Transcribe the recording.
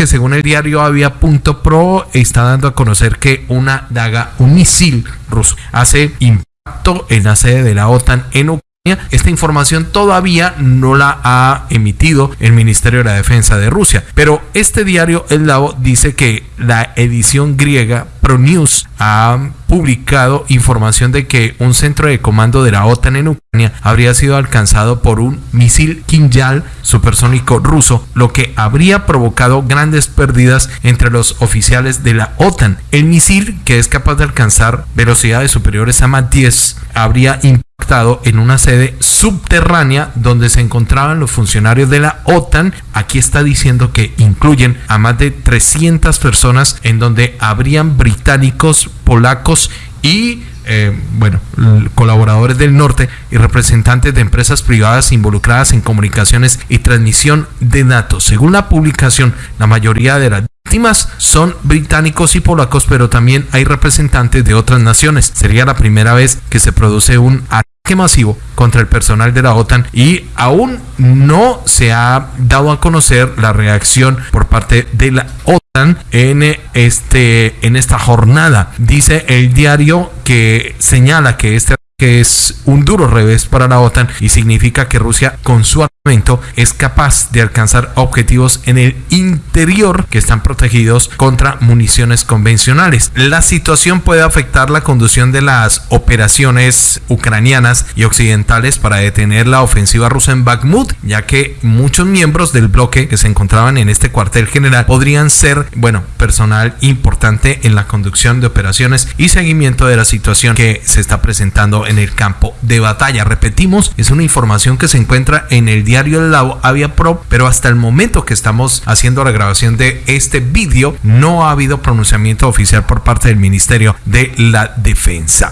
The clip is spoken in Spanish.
que según el diario Avia.pro está dando a conocer que una daga, un misil ruso, hace impacto en la sede de la OTAN en Ucrania. Esta información todavía no la ha emitido el Ministerio de la Defensa de Rusia, pero este diario El Lavo dice que la edición griega ProNews ha publicado información de que un centro de comando de la OTAN en Ucrania habría sido alcanzado por un misil Kinjal supersónico ruso, lo que habría provocado grandes pérdidas entre los oficiales de la OTAN. El misil, que es capaz de alcanzar velocidades superiores a Mach 10, habría en una sede subterránea donde se encontraban los funcionarios de la OTAN. Aquí está diciendo que incluyen a más de 300 personas en donde habrían británicos, polacos y eh, bueno, colaboradores del norte y representantes de empresas privadas involucradas en comunicaciones y transmisión de datos. Según la publicación, la mayoría de las víctimas son británicos y polacos, pero también hay representantes de otras naciones. Sería la primera vez que se produce un masivo contra el personal de la OTAN y aún no se ha dado a conocer la reacción por parte de la OTAN en este en esta jornada. Dice el diario que señala que este que es un duro revés para la OTAN y significa que Rusia con su es capaz de alcanzar objetivos en el interior que están protegidos contra municiones convencionales. La situación puede afectar la conducción de las operaciones ucranianas y occidentales para detener la ofensiva rusa en Bakhmut, ya que muchos miembros del bloque que se encontraban en este cuartel general podrían ser, bueno, personal importante en la conducción de operaciones y seguimiento de la situación que se está presentando en el campo de batalla. Repetimos, es una información que se encuentra en el diario El Avia Pro, pero hasta el momento que estamos haciendo la grabación de este vídeo no ha habido pronunciamiento oficial por parte del Ministerio de la Defensa.